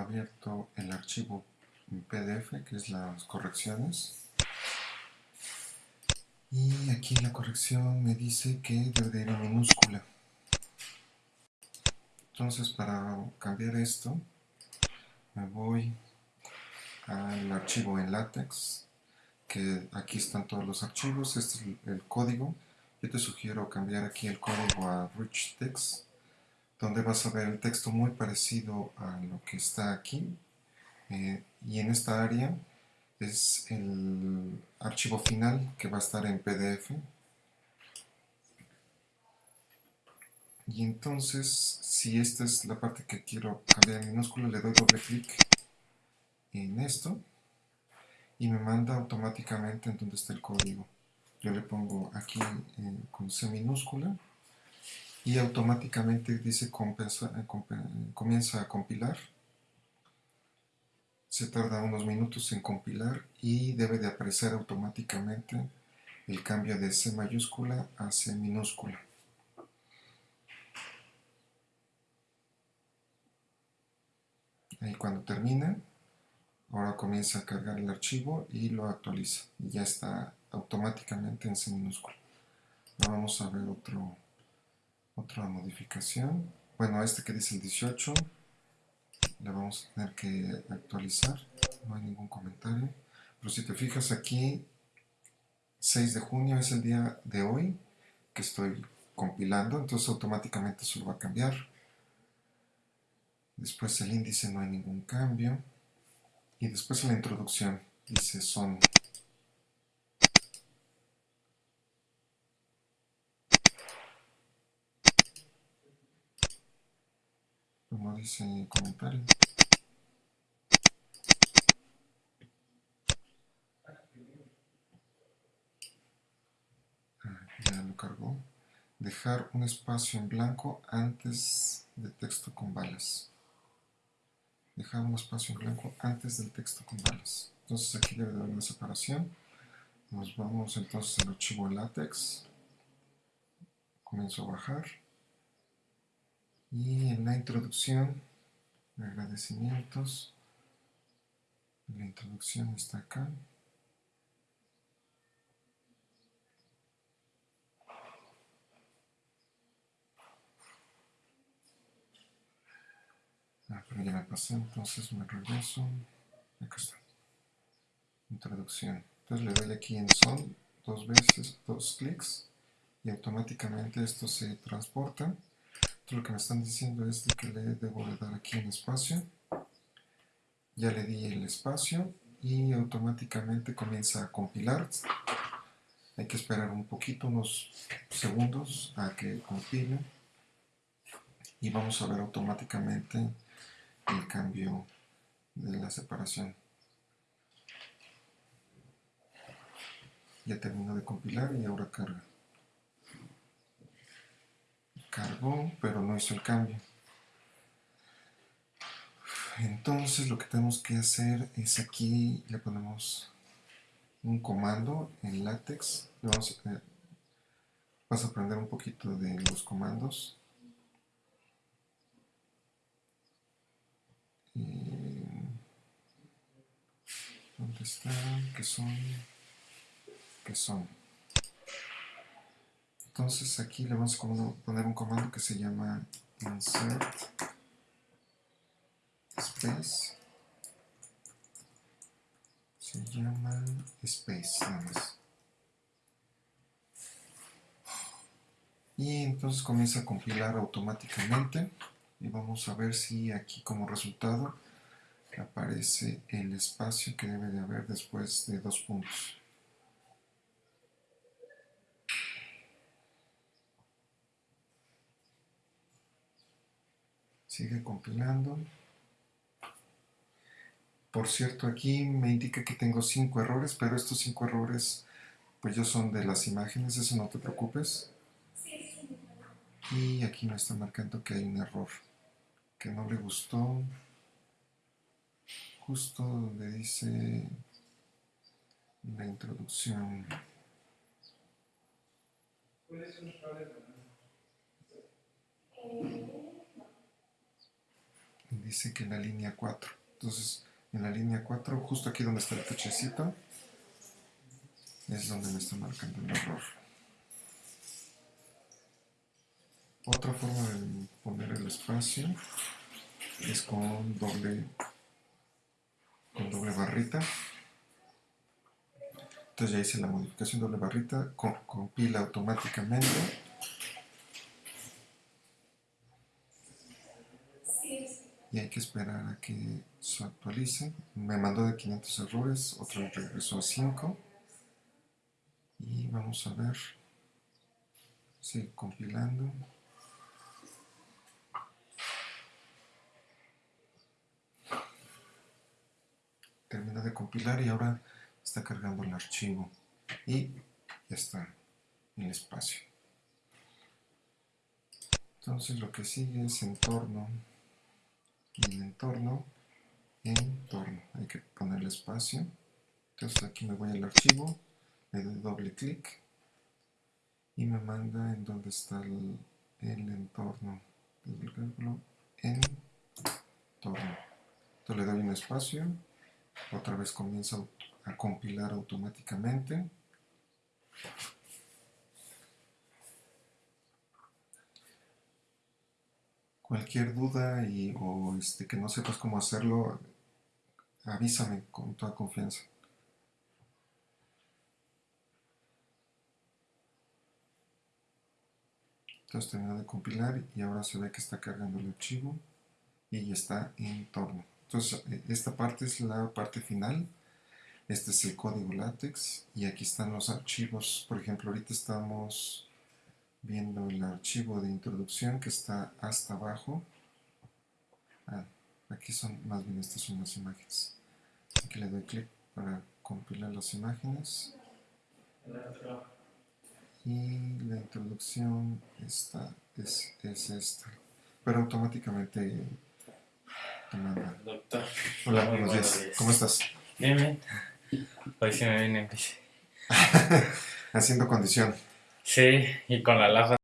abierto el archivo PDF, que es las correcciones. Y aquí la corrección me dice que debe de ir en minúscula. Entonces para cambiar esto, me voy al archivo en látex, que aquí están todos los archivos, este es el, código. Yo te sugiero cambiar aquí el código a Rich Text, donde vas a ver el texto muy parecido a lo que está aquí. Eh, y en esta área es el archivo final que va a estar en PDF. Y entonces, si esta es la parte que quiero cambiar minúscula, le doy doble clic en esto y me manda automáticamente en donde está el código. Yo le pongo aquí con C minúscula y automáticamente dice comienza a compilar. Se tarda unos minutos en compilar y debe de aparecer automáticamente el cambio de C mayúscula a C minúscula. Ahí cuando termina, ahora comienza a cargar el archivo y lo actualiza. Y ya está automáticamente en C minúscula. Ahora vamos a ver otro, otra modificación. Bueno, este que dice el 18, le vamos a tener que actualizar. No hay ningún comentario. Pero si te fijas aquí, 6 de junio es el día de hoy que estoy compilando, entonces automáticamente eso lo va a cambiar. Después el índice no hay ningún cambio. Y después la introducción dice son. Como dice el comentario. Ah, ya lo cargó. Dejar un espacio en blanco antes de texto con balas dejar un espacio en blanco antes del texto con balas. Entonces aquí debe haber una separación. Nos vamos entonces al archivo látex. Comienzo a bajar. Y en la introducción, agradecimientos. La introducción está acá. Ah, pero ya me pasé, entonces me regreso. Acá está. Introducción. Entonces le doy aquí en son dos veces, dos clics y automáticamente esto se transporta. Lo que me están diciendo es que le debo de dar aquí en espacio. Ya le di el espacio y automáticamente comienza a compilar. Hay que esperar un poquito, unos segundos a que compile y vamos a ver automáticamente el cambio de la separación. Ya terminó de compilar y ahora carga. Cargó, pero no hizo el cambio. Entonces lo que tenemos que hacer es aquí le ponemos un comando en látex. Vamos vas a aprender un poquito de los comandos. ¿Dónde están? ¿Qué son? ¿Qué son? Entonces aquí le vamos a poner un comando que se llama insert space. Se llama space nada más. Y entonces comienza a compilar automáticamente. Y vamos a ver si aquí como resultado aparece el espacio que debe de haber después de dos puntos. Sigue compilando. Por cierto, aquí me indica que tengo cinco errores, pero estos cinco errores pues ya son de las imágenes, eso no te preocupes. Y aquí me está marcando que hay un error que no le gustó. Justo donde dice la introducción. y dice que en la línea 4. Entonces, en la línea 4, justo aquí donde está el techecito, es donde me está marcando el error. Otra forma de poner el espacio es con doble, con doble barrita. Entonces ya hice la modificación doble barrita, compila automáticamente. Hay que esperar a que se actualice. Me mandó de 500 errores, otro regresó a 5. Y vamos a ver. Sigue compilando. termina de compilar y ahora está cargando el archivo y ya está en el espacio. Entonces lo que sigue es entorno y en entorno, entorno. Hay que poner el espacio. Entonces aquí me voy al archivo, le doy doble clic y me manda en donde está el, entorno. entorno. Entonces le doy un espacio otra vez comienza a compilar automáticamente. Cualquier duda y, o este, que no sepas cómo hacerlo, avísame con toda confianza. Entonces termina de compilar y ahora se ve que está cargando el archivo y ya está en torno. Entonces, eh, esta parte es la parte final. Este es el código látex y aquí están los archivos. Por ejemplo, ahorita estamos viendo el archivo de introducción que está hasta abajo. Ah, aquí son, más bien estas son las imágenes. Aquí le doy clic para compilar las imágenes. Y la introducción está, es, es esta. Pero automáticamente Doctor. Hola, buenos, días. ¿Cómo estás? Bien, bien. Hoy sí me vine Haciendo condición. Sí, y con la laja